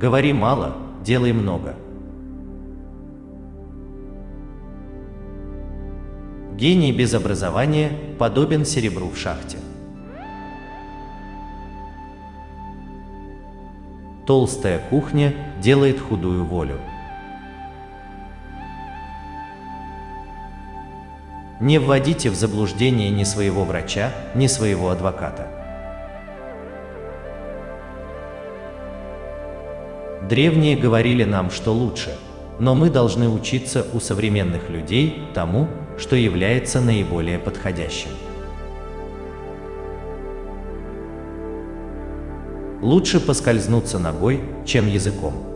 Говори мало, делай много. Гений без образования подобен серебру в шахте. Толстая кухня делает худую волю. Не вводите в заблуждение ни своего врача, ни своего адвоката. Древние говорили нам, что лучше, но мы должны учиться у современных людей тому, что является наиболее подходящим. Лучше поскользнуться ногой, чем языком.